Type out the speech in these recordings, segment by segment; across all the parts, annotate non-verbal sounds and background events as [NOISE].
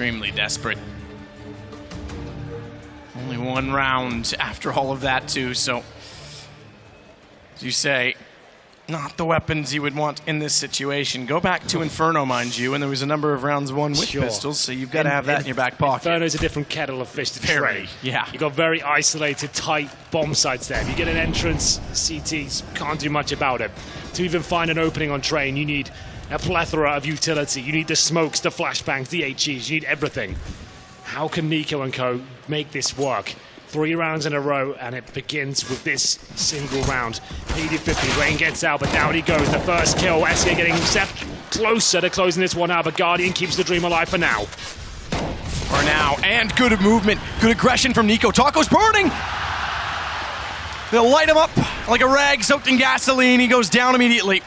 extremely desperate. Only one round after all of that, too, so as you say, not the weapons you would want in this situation. Go back to Inferno, mind you, and there was a number of rounds won with Sure. pistols, so you've got to have that in your back pocket. Inferno's a different kettle of fish to Very, yeah. You've got very isolated, tight bomb sites there. If you get an entrance, CTs can't do much about it. To even find an opening on train, you need a plethora of utility. You need the smokes, the flashbangs, the HEs. You need everything. How can NiKo and co make this work? Three rounds in a row, and it begins with this single round. 80-50, Rain gets out, but down he goes. The first kill. SK getting step closer to closing this one out, but Guardian keeps the dream alive for now. For now, and good movement, good aggression from NiKo. Taco's burning! They'll light him up like a rag soaked in gasoline. He goes down immediately.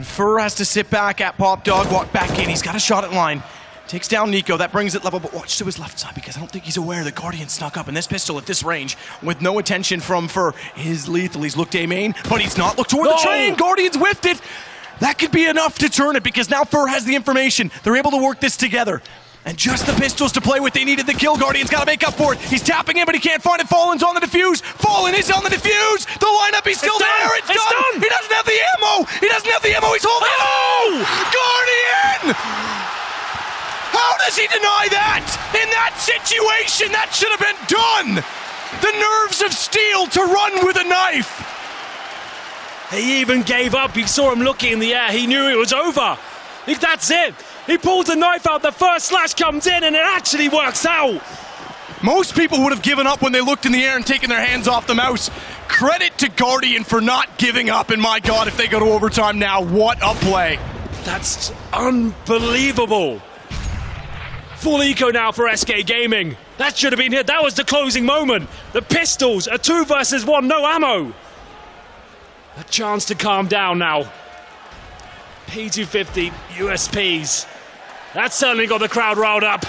And fer has to sit back at Pop Dog, walk back in. He's got a shot at line. Takes down NiKo. That brings it level, but watch to his left side because I don't think he's aware the Guardian snuck up. And this pistol at this range, with no attention from fer, is lethal. He's looked A main, but he's not looked toward No! the train. Guardian's whiffed it. That could be enough to turn it because now fer has the information. They're able to work this together. And just the pistols to play with. They needed the kill. Guardian's got to make up for it. He's tapping in, but he can't find it. Fallen's on the defuse. Fallen is on the defuse. The lineup, he's still It's done. there. It's, It's done. done. He doesn't have the ammo. He doesn't have the ammo. He's holding Oh! [GASPS] Guardian! How does he deny that? In that situation, that should have been done. The nerves of steel to run with a knife. He even gave up. He saw him looking in the air. He knew it was over. He- That's it. He pulls the knife out. The first slash comes in, and it actually works out. Most people would have given up when they looked in the air and taken their hands off the mouse. Credit to Guardian for not giving up, and my god, if they go to overtime now, what a play. That's unbelievable. Full eco now for SK Gaming. That should have been it. That was the closing moment. The pistols, a two versus one, no ammo. A chance to calm down now. P250 USPs. That certainly got the crowd riled up.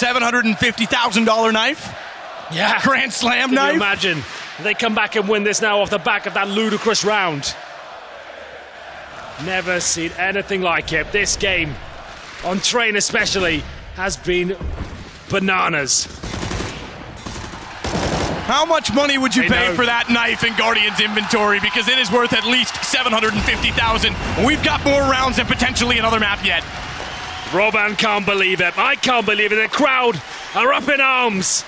$750,000 knife? Yeah. Grand Slam Can you knife? imagine? They come back and win this now off the back of that ludicrous round. Never seen anything like it. This game, on train especially, has been bananas. How much money would you pay know. for that knife in Guardian's inventory? Because it is worth at least 750,000. We've got more rounds and potentially another map yet. Roban can't believe it. I can't believe it. The crowd are up in arms.